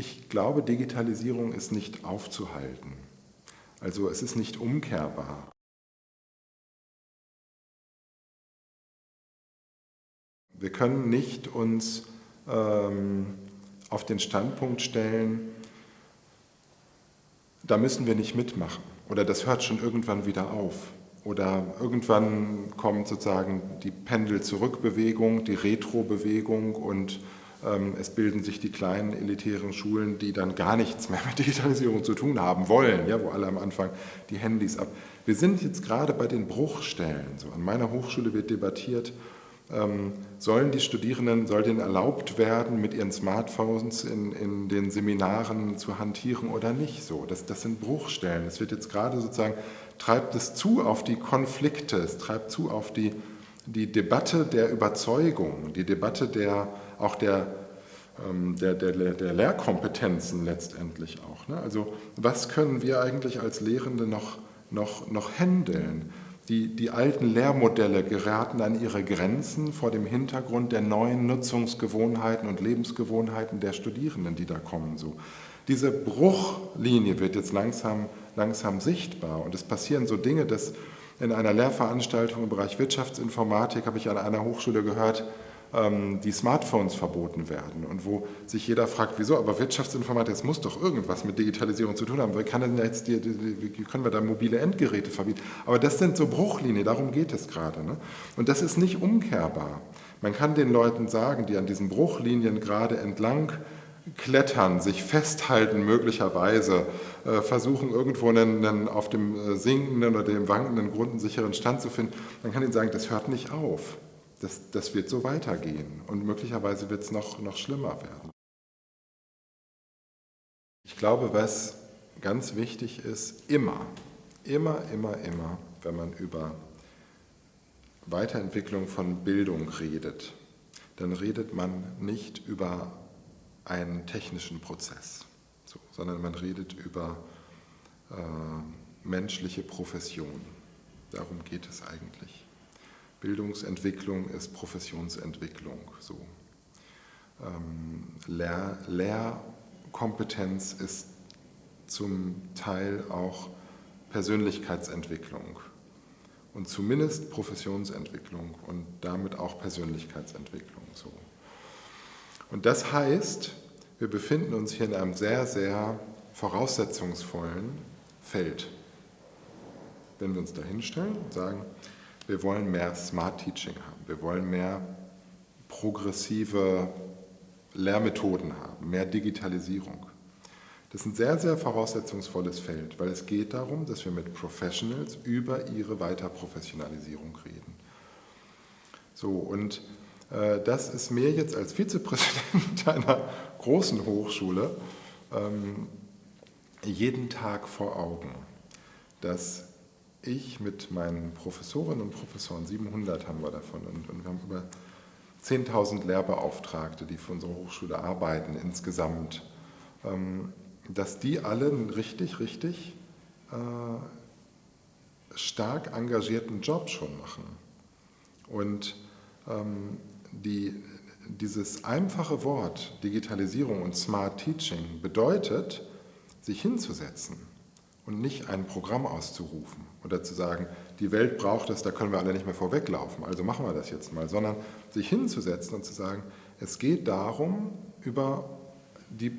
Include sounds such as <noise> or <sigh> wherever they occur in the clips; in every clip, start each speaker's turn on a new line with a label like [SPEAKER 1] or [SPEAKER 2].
[SPEAKER 1] Ich glaube, Digitalisierung ist nicht aufzuhalten. Also es ist nicht umkehrbar. Wir können nicht uns ähm, auf den Standpunkt stellen, da müssen wir nicht mitmachen oder das hört schon irgendwann wieder auf. Oder irgendwann kommt sozusagen die Pendel-Zurück-Bewegung, die Retro-Bewegung und es bilden sich die kleinen elitären Schulen, die dann gar nichts mehr mit Digitalisierung zu tun haben wollen, ja, wo alle am Anfang die Handys ab. Wir sind jetzt gerade bei den Bruchstellen. So, an meiner Hochschule wird debattiert, ähm, sollen die Studierenden, soll denen erlaubt werden, mit ihren Smartphones in, in den Seminaren zu hantieren oder nicht so. Das, das sind Bruchstellen. Es wird jetzt gerade sozusagen, treibt es zu auf die Konflikte, es treibt zu auf die, die Debatte der Überzeugung, die Debatte der, auch der, ähm, der, der, der Lehrkompetenzen letztendlich auch. Ne? Also was können wir eigentlich als Lehrende noch, noch, noch handeln? Die, die alten Lehrmodelle geraten an ihre Grenzen vor dem Hintergrund der neuen Nutzungsgewohnheiten und Lebensgewohnheiten der Studierenden, die da kommen. So. Diese Bruchlinie wird jetzt langsam, langsam sichtbar und es passieren so Dinge, dass in einer Lehrveranstaltung im Bereich Wirtschaftsinformatik habe ich an einer Hochschule gehört, ähm, die Smartphones verboten werden und wo sich jeder fragt, wieso, aber Wirtschaftsinformatik, es muss doch irgendwas mit Digitalisierung zu tun haben, wie, kann denn jetzt die, wie können wir da mobile Endgeräte verbieten? Aber das sind so Bruchlinien, darum geht es gerade. Ne? Und das ist nicht umkehrbar. Man kann den Leuten sagen, die an diesen Bruchlinien gerade entlang klettern, sich festhalten möglicherweise, äh, versuchen irgendwo einen, einen, auf dem äh, sinkenden oder dem wankenden Grund einen sicheren Stand zu finden, man kann ihnen sagen, das hört nicht auf das, das wird so weitergehen und möglicherweise wird es noch, noch schlimmer werden. Ich glaube, was ganz wichtig ist, immer, immer, immer, immer, wenn man über Weiterentwicklung von Bildung redet, dann redet man nicht über einen technischen Prozess, so, sondern man redet über äh, menschliche Profession. Darum geht es eigentlich. Bildungsentwicklung ist Professionsentwicklung. So. Ähm, Lehr Lehrkompetenz ist zum Teil auch Persönlichkeitsentwicklung und zumindest Professionsentwicklung und damit auch Persönlichkeitsentwicklung. So. Und das heißt, wir befinden uns hier in einem sehr, sehr voraussetzungsvollen Feld. Wenn wir uns da hinstellen und sagen, wir wollen mehr Smart Teaching haben. Wir wollen mehr progressive Lehrmethoden haben, mehr Digitalisierung. Das ist ein sehr, sehr voraussetzungsvolles Feld, weil es geht darum, dass wir mit Professionals über ihre Weiterprofessionalisierung reden. So, und das ist mir jetzt als Vizepräsident <laughs> einer großen Hochschule ähm, jeden Tag vor Augen, dass ich mit meinen Professorinnen und Professoren, 700 haben wir davon, und, und wir haben über 10.000 Lehrbeauftragte, die für unsere Hochschule arbeiten insgesamt, ähm, dass die alle einen richtig, richtig äh, stark engagierten Job schon machen. Und ähm, die, dieses einfache Wort Digitalisierung und Smart Teaching bedeutet, sich hinzusetzen und nicht ein Programm auszurufen oder zu sagen, die Welt braucht das, da können wir alle nicht mehr vorweglaufen, also machen wir das jetzt mal, sondern sich hinzusetzen und zu sagen, es geht darum, über die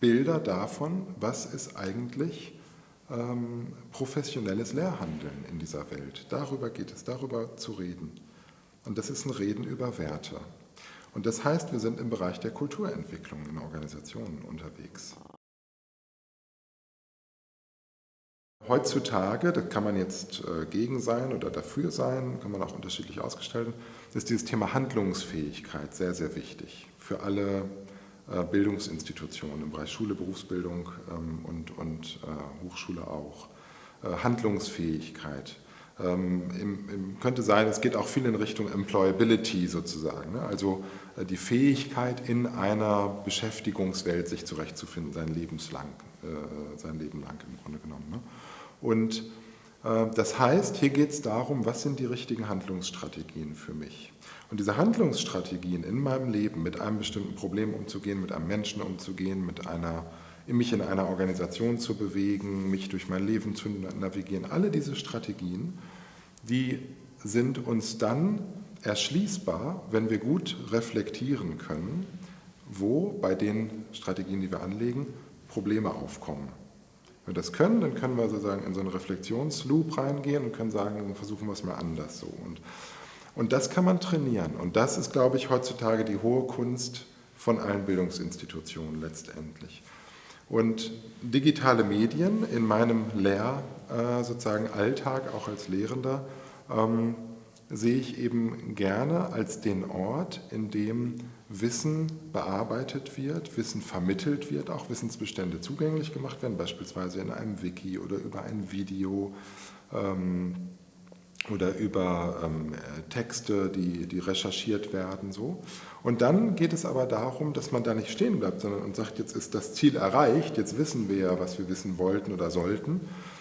[SPEAKER 1] Bilder davon, was ist eigentlich ähm, professionelles Lehrhandeln in dieser Welt. Darüber geht es, darüber zu reden. Und das ist ein Reden über Werte. Und das heißt, wir sind im Bereich der Kulturentwicklung in Organisationen unterwegs. Heutzutage, da kann man jetzt äh, gegen sein oder dafür sein, kann man auch unterschiedlich ausgestalten, ist dieses Thema Handlungsfähigkeit sehr, sehr wichtig für alle äh, Bildungsinstitutionen im Bereich Schule, Berufsbildung ähm, und, und äh, Hochschule auch. Handlungsfähigkeit. Ähm, könnte sein, es geht auch viel in Richtung Employability sozusagen, ne? also die Fähigkeit in einer Beschäftigungswelt sich zurechtzufinden, sein, Lebenslang, sein Leben lang im Grunde genommen. Ne? Und Äh, das heißt, hier geht es darum, was sind die richtigen Handlungsstrategien für mich. Und diese Handlungsstrategien in meinem Leben, mit einem bestimmten Problem umzugehen, mit einem Menschen umzugehen, mit einer, mich in einer Organisation zu bewegen, mich durch mein Leben zu navigieren, alle diese Strategien, die sind uns dann erschließbar, wenn wir gut reflektieren können, wo bei den Strategien, die wir anlegen, Probleme aufkommen. Wenn wir das können, dann können wir sozusagen in so einen Reflexionsloop reingehen und können sagen, dann versuchen wir es mal anders so. Und, und das kann man trainieren. Und das ist, glaube ich, heutzutage die hohe Kunst von allen Bildungsinstitutionen letztendlich. Und digitale Medien in meinem Lehr, äh, sozusagen Alltag, auch als Lehrender, ähm, sehe ich eben gerne als den Ort, in dem Wissen bearbeitet wird, Wissen vermittelt wird, auch Wissensbestände zugänglich gemacht werden, beispielsweise in einem Wiki oder über ein Video ähm, oder über ähm, Texte, die, die recherchiert werden. So. Und dann geht es aber darum, dass man da nicht stehen bleibt sondern und sagt, jetzt ist das Ziel erreicht, jetzt wissen wir ja, was wir wissen wollten oder sollten,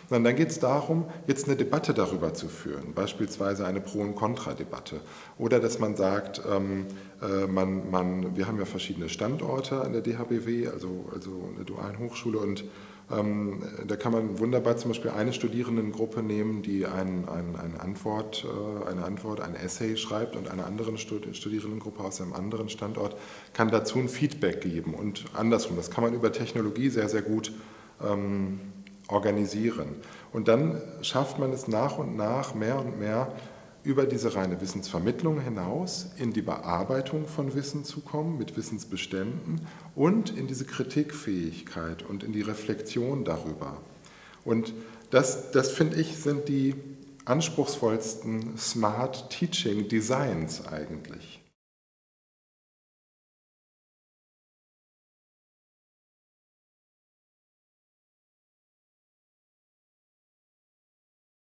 [SPEAKER 1] sondern dann geht es darum, jetzt eine Debatte darüber zu führen, beispielsweise eine Pro- und Kontra-Debatte. Oder dass man sagt, ähm, äh, man, man, wir haben ja verschiedene Standorte an der DHBW, also, also in der dualen Hochschule, und ähm, da kann man wunderbar zum Beispiel eine Studierendengruppe nehmen, die ein, ein, eine, Antwort, äh, eine Antwort, ein Essay schreibt und eine andere Studierendengruppe aus einem anderen Standort kann dazu ein Feedback geben und andersrum. Das kann man über Technologie sehr, sehr gut ähm, organisieren. Und dann schafft man es nach und nach mehr und mehr über diese reine Wissensvermittlung hinaus in die Bearbeitung von Wissen zu kommen, mit Wissensbeständen und in diese Kritikfähigkeit und in die Reflexion darüber. Und das, das finde ich, sind die anspruchsvollsten Smart Teaching Designs eigentlich.